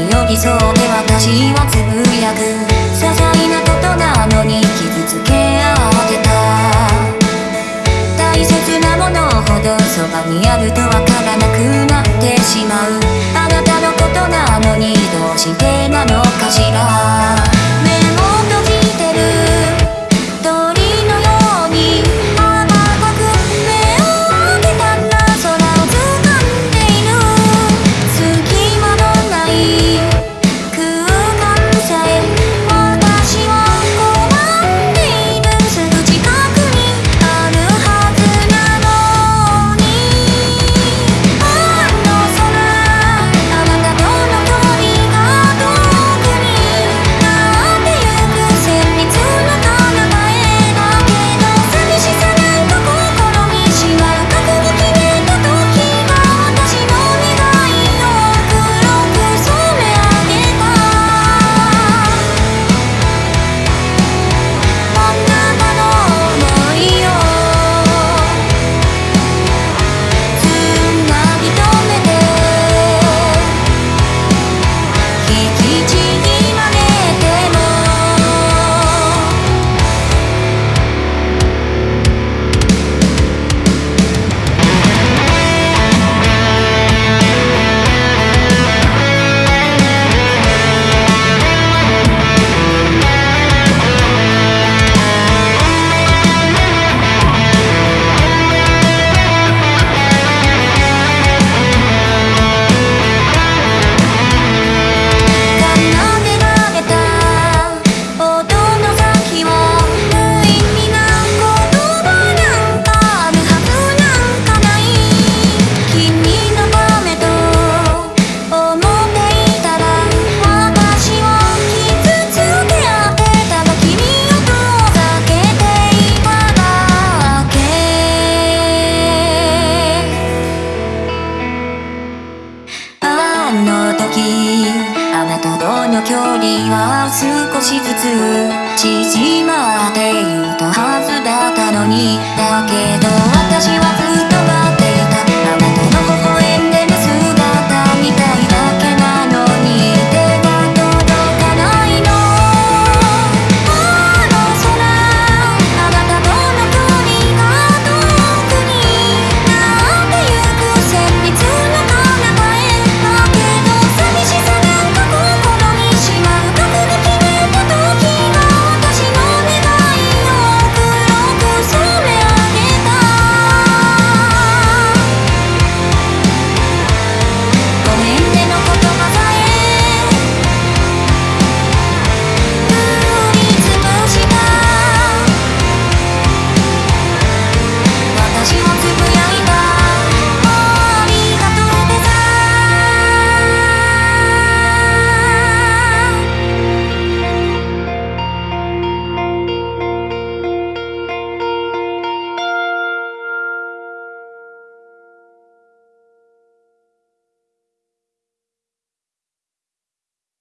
に寄り添って私はつぶやく。些細なことなのに傷つけ合ってた。大切なものほどそばにあると少しずつ縮まっていたはずだったのに。だけど私は